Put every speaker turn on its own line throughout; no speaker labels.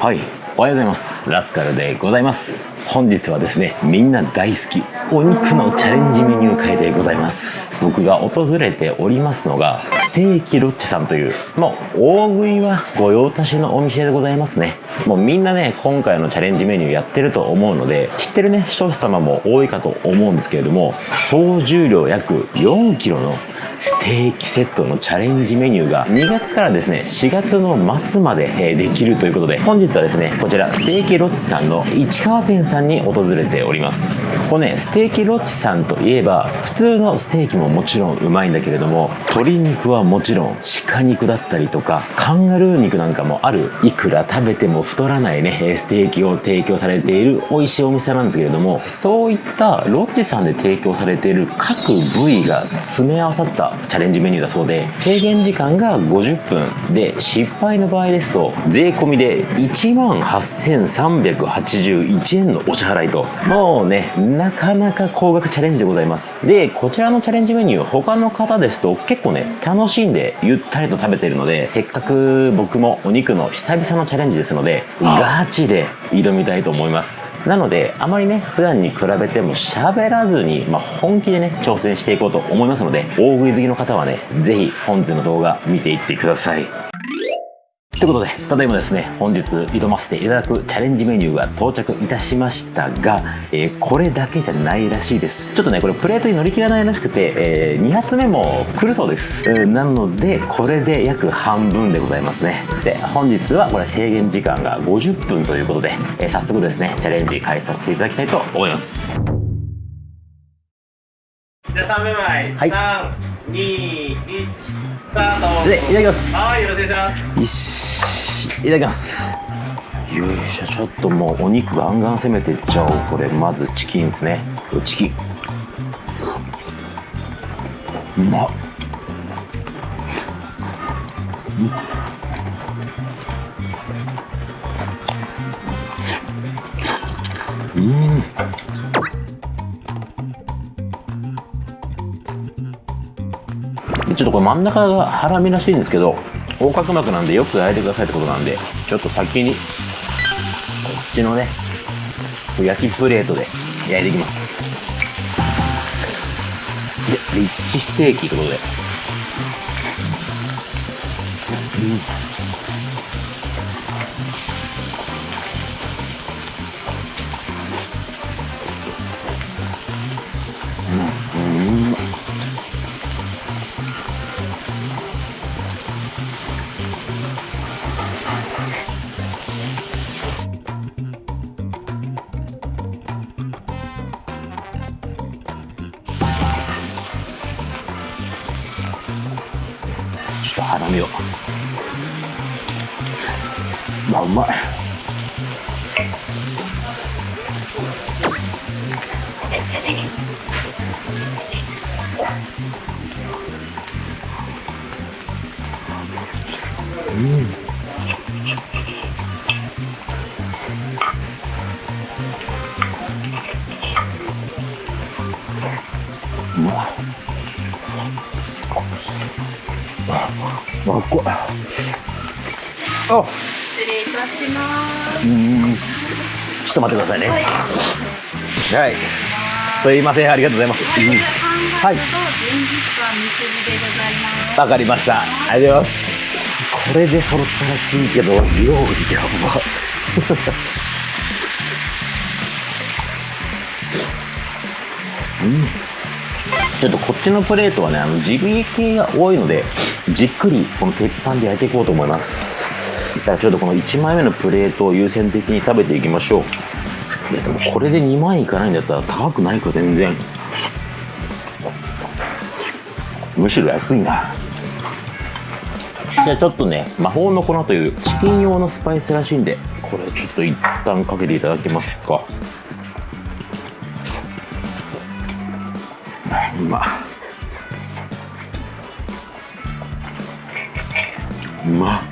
はい。おはようございます。ラスカルでございます。本日はですねみんな大好きお肉のチャレンジメニュー会でございます。僕が訪れておりますのがステーキロッチさんというもう大食いは御用達のお店でございますね。もうみんなね今回のチャレンジメニューやってると思うので知ってるね視聴者様も多いかと思うんですけれども総重量約4 k g のステーキセットのチャレンジメニューが2月からですね4月の末までできるということで本日はですねこちらステーキロッチさんの市川店さんに訪れております。ここねステーキロッチさんといえば普通のステーキももちろんうまいんだけれども鶏肉はもちろん鹿肉だったりとかカンガルー肉なんかもある。いくら食べても太らないねステーキを提供されている美味しいお店なんですけれどもそういったロッチさんで提供されている各部位が詰め合わさったチャレンジメニューだそうで制限時間が50分で失敗の場合ですと税込みで1万8381円のお支払いと。もうねなかなか高額チャレンジでございます。でこちらのチャレンジメニュー他の方ですと結構ね楽しんでゆったりと食べてるのでせっかく僕もお肉の久々のチャレンジですのでガチで挑みたいと思いますなのであまりね普段に比べても喋らずに、まあ、本気でね挑戦していこうと思いますので大食い好きの方はね是非本日の動画見ていってください。ということで、ただいまですね、本日挑ませていただくチャレンジメニューが到着いたしましたが、えー、これだけじゃないらしいです。ちょっとね、これプレートに乗り切らないらしくて、えー、2発目も来るそうです。なので、これで約半分でございますね。で、本日はこれ制限時間が50分ということで、えー、早速ですね、チャレンジ開始させていただきたいと思います。
じゃあ3名前、はい、3、2、1、スタート
で、いただきます。
はい、よろしくお願いします。
いただきます。よいしょちょっともうお肉ガンガン攻めていっちゃおうこれ。まずチキンですね。チキン。うまっちょっとこれ真ん中がハラミらしいんですけど横隔膜なんでよく焼いてくださいってことなんでちょっと先にこっちのね焼きプレートで焼いていきます。でリッチステーキってことで。うん。ハラミを。まあうまい。うん。うわあっこあ。
失礼いたします。
うん。ちょっと待ってくださいね。はい、はい、すいません。ありがとうございます、うん、はい。わかりました。ありがとうございます。これで揃ったらしいけど料理やば。う んちょっとこっちのプレートはねあのジビエ系が多いのでじっくりこの鉄板で焼いていこうと思います。だからちょっとこの1枚目のプレートを優先的に食べていきましょう。いやでもこれで2万いかないんだったら高くないか全然。むしろ安いな。じゃあちょっとね魔法の粉というチキン用のスパイスらしいんでこれちょっと一旦かけていただけますか。まうま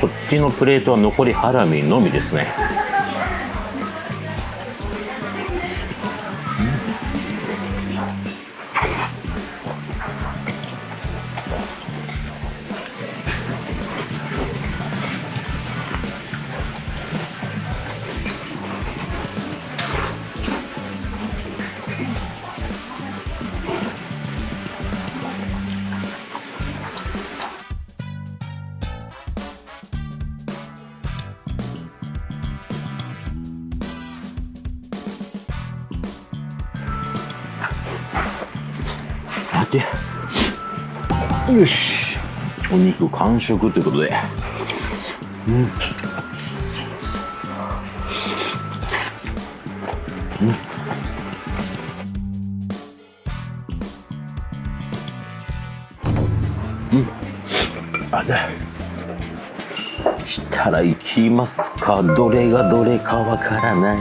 こっちのプレートは残りハラミのみですね。よし。お肉完食ということで。うん。うん。うん。あだしたら行きますか。どれがどれかわからない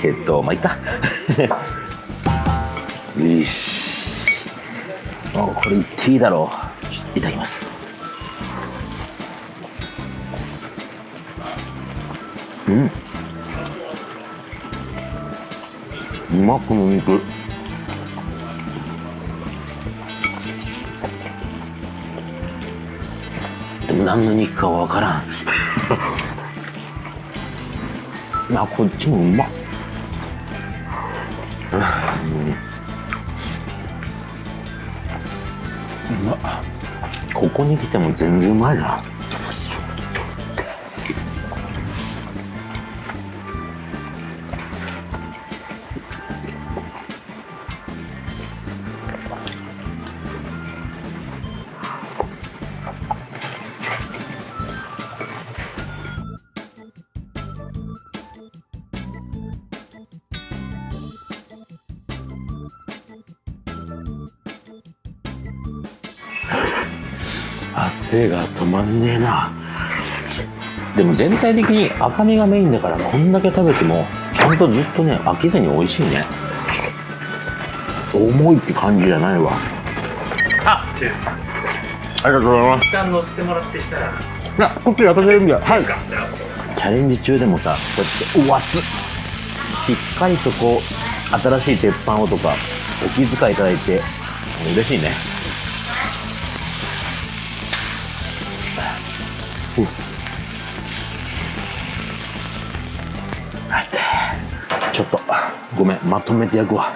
けど。まあいっか よし。あこれ言っていいだろう。いただきます。うん。うまこの肉でも何の肉かわからん。あこっちもうまっ。ここに来ても全然うまいな。汗が止まんねえな。でも全体的に赤身がメインだからこんだけ食べてもちゃんとずっとね飽きずに美味しいね。重いって感じじゃないわ。あ
チェー
ありがとうございます。
一旦乗せてもらってしたら。
いやこっちやってくれるんだ。よはい。チャレンジ中でもさこうやってうわ熱っしっかりとこう新しい鉄板をとかお気遣いいただいて嬉しいね待って。ちょっと。ごめん。まとめて焼くわ。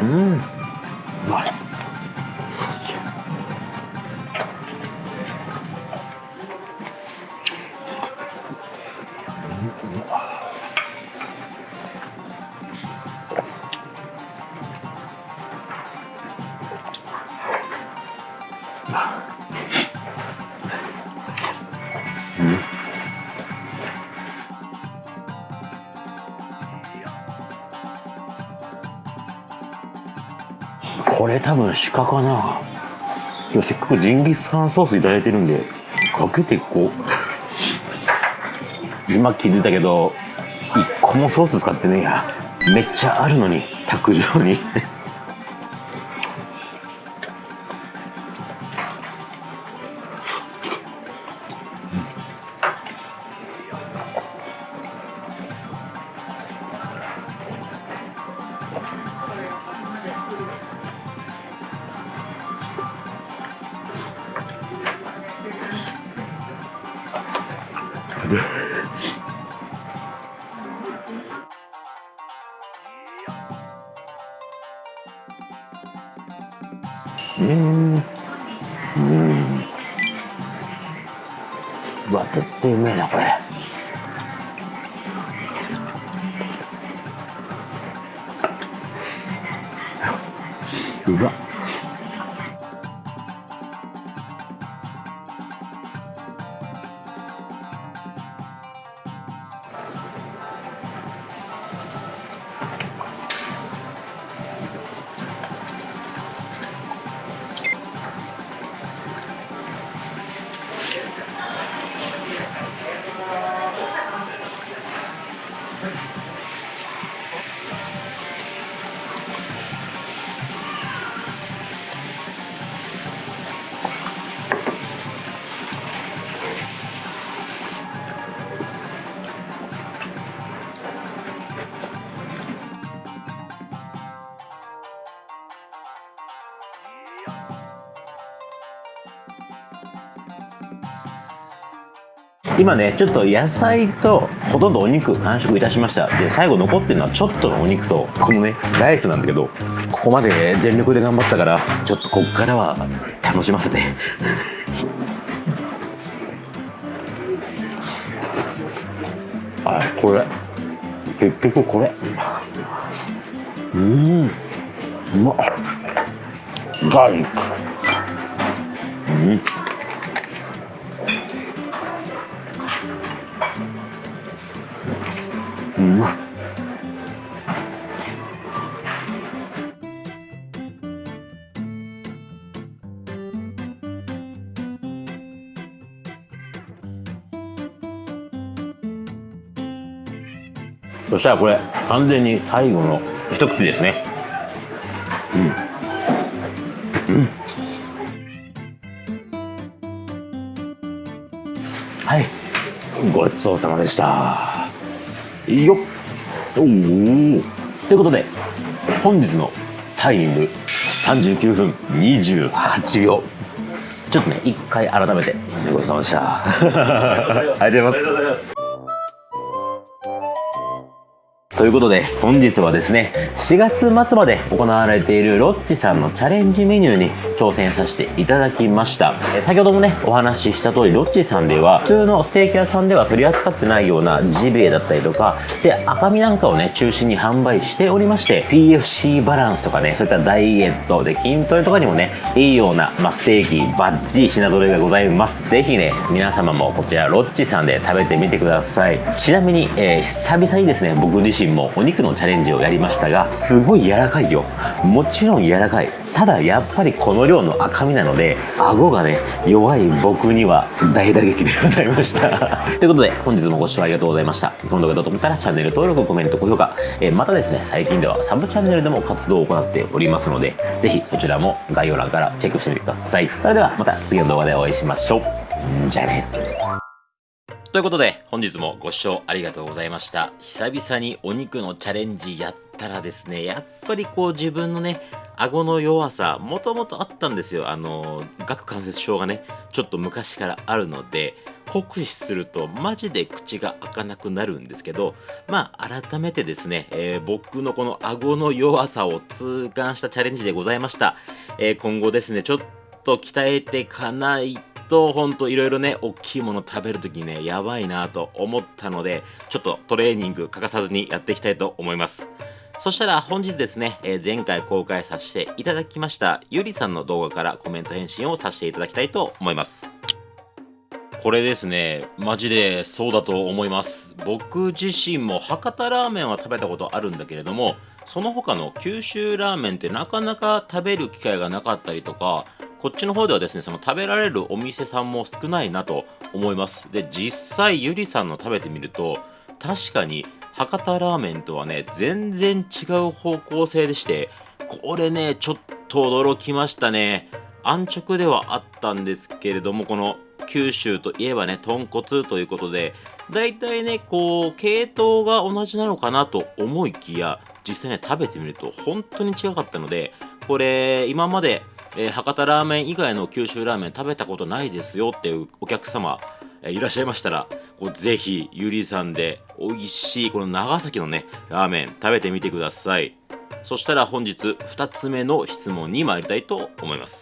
うん。これ多分鹿かな。せっかくジンギスカンソースいただいてるんでかけていこう。今気づいたけど1個もソース使ってねえや。めっちゃあるのに卓上に。うん。うわ絶対うめえなこれ。うわ。今ねちょっと野菜とほとんどお肉完食いたしました。で最後残ってるのはちょっとのお肉とこのねライスなんだけどここまで全力で頑張ったからちょっとこっからは楽しませて。あこれ。結局これ。うん。うまっ。ガーリック。うまっそしたらこれ完全に最後の一口ですね。うん。うん。はい。ごちそうさまでしたよっ。おおということで本日のタイム39分28秒。ちょっとね一回改めてごちそうさまでした。ありがとうございます。ということで本日はですね4月末まで行われているロッチさんのチャレンジメニューに挑戦させていただきました。え先ほどもねお話しした通りロッチさんでは普通のステーキ屋さんでは取り扱ってないようなジビエだったりとかで赤身なんかをね中心に販売しておりまして PFC バランスとかねそういったダイエットで筋トレとかにもねいいような、まあ、ステーキバッチリ品揃えがございます。ぜひね皆様もこちらロッチさんで食べてみてください。ちなみに、えー久々にですね僕自身もお肉のチャレンジをやりましたがすごい柔らかいよ。もちろん柔らかい。ただやっぱりこの量の赤身なので顎がね弱い僕には大打撃でございました。ということで本日もご視聴ありがとうございました。この動画だと思ったらチャンネル登録コメント高評価、えまたですね最近ではサブチャンネルでも活動を行っておりますのでぜひそちらも概要欄からチェックしてみてください。それではまた次の動画でお会いしましょう。じゃあね。ということで本日もご視聴ありがとうございました。久々にお肉のチャレンジやったらですねやっぱりこう自分のね顎の弱さもともとあったんですよ。あの顎関節症がねちょっと昔からあるので酷使するとマジで口が開かなくなるんですけどまあ改めてですね、えー僕のこの顎の弱さを痛感したチャレンジでございました、えー今後ですねちょっと鍛えていかないとほんといろいろね大きいもの食べるときにねやばいなと思ったのでちょっとトレーニング欠かさずにやっていきたいと思います。そしたら本日ですね、えー前回公開させていただきましたゆりさんの動画からコメント返信をさせていただきたいと思います。これですねマジでそうだと思います。僕自身も博多ラーメンは食べたことあるんだけれどもその他の九州ラーメンってなかなか食べる機会がなかったりとかこっちの方ではですねその食べられるお店さんも少ないなと思います。で実際ゆりさんの食べてみると確かに博多ラーメンとはね全然違う方向性でしてこれねちょっと驚きましたね。安直ではあったんですけれどもこの九州といえばね豚骨ということでだいたいねこう系統が同じなのかなと思いきや実際ね食べてみると本当に違かったのでこれ今まで、えー博多ラーメン以外の九州ラーメン食べたことないですよっていうお客様、えーいらっしゃいましたらこうぜひゆりさんで美味しいこの長崎のねラーメン食べてみてください。そしたら本日2つ目の質問に参りたいと思います。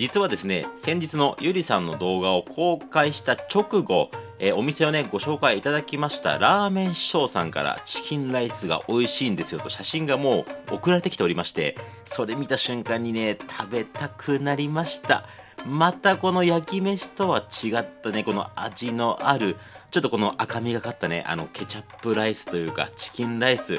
実はですね先日のゆりさんの動画を公開した直後、えお店をねご紹介いただきましたラーメン師匠さんからチキンライスが美味しいんですよと写真がもう送られてきておりましてそれ見た瞬間にね食べたくなりました。またこの焼き飯とは違ったねこの味のあるちょっとこの赤みがかったねあのケチャップライスというかチキンライス。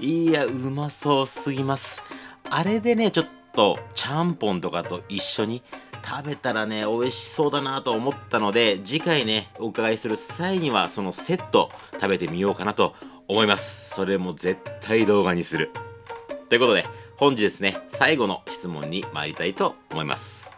いやうまそうすぎます。あれでねちょっととちゃんぽんとかと一緒に食べたらね美味しそうだなと思ったので次回ねお伺いする際にはそのセット食べてみようかなと思います。それも絶対動画にする。ということで本日ですね最後の質問に参りたいと思います。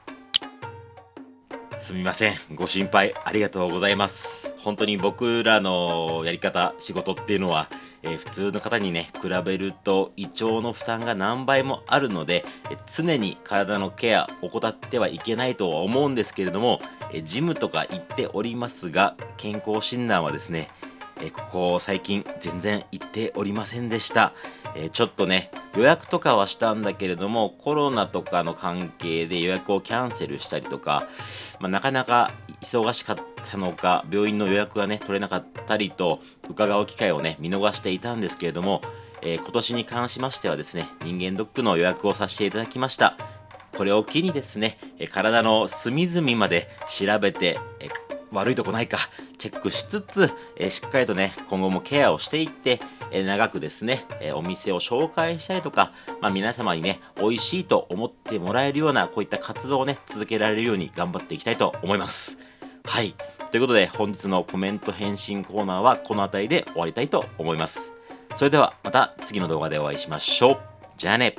すみません。ご心配ありがとうございます。本当に僕らのやり方仕事っていうのは、えー普通の方にね比べると胃腸の負担が何倍もあるので、えー常に体のケア怠ってはいけないとは思うんですけれども、えージムとか行っておりますが健康診断はですねえここ最近全然行っておりませんでした、えちょっとね予約とかはしたんだけれどもコロナとかの関係で予約をキャンセルしたりとか、まあ、なかなか忙しかったのか病院の予約がね取れなかったりと伺う機会をね見逃していたんですけれども、えー今年に関しましてはですね人間ドックの予約をさせていただきました。これを機にですねえ体の隅々まで調べてえ悪いとこないかチェックしつつ、えしっかりとね今後もケアをしていって、え長くですね、えお店を紹介したりとか、まあ、皆様にね美味しいと思ってもらえるようなこういった活動をね続けられるように頑張っていきたいと思います。はい。ということで本日のコメント返信コーナーはこの辺りで終わりたいと思います。それではまた次の動画でお会いしましょう。じゃあね。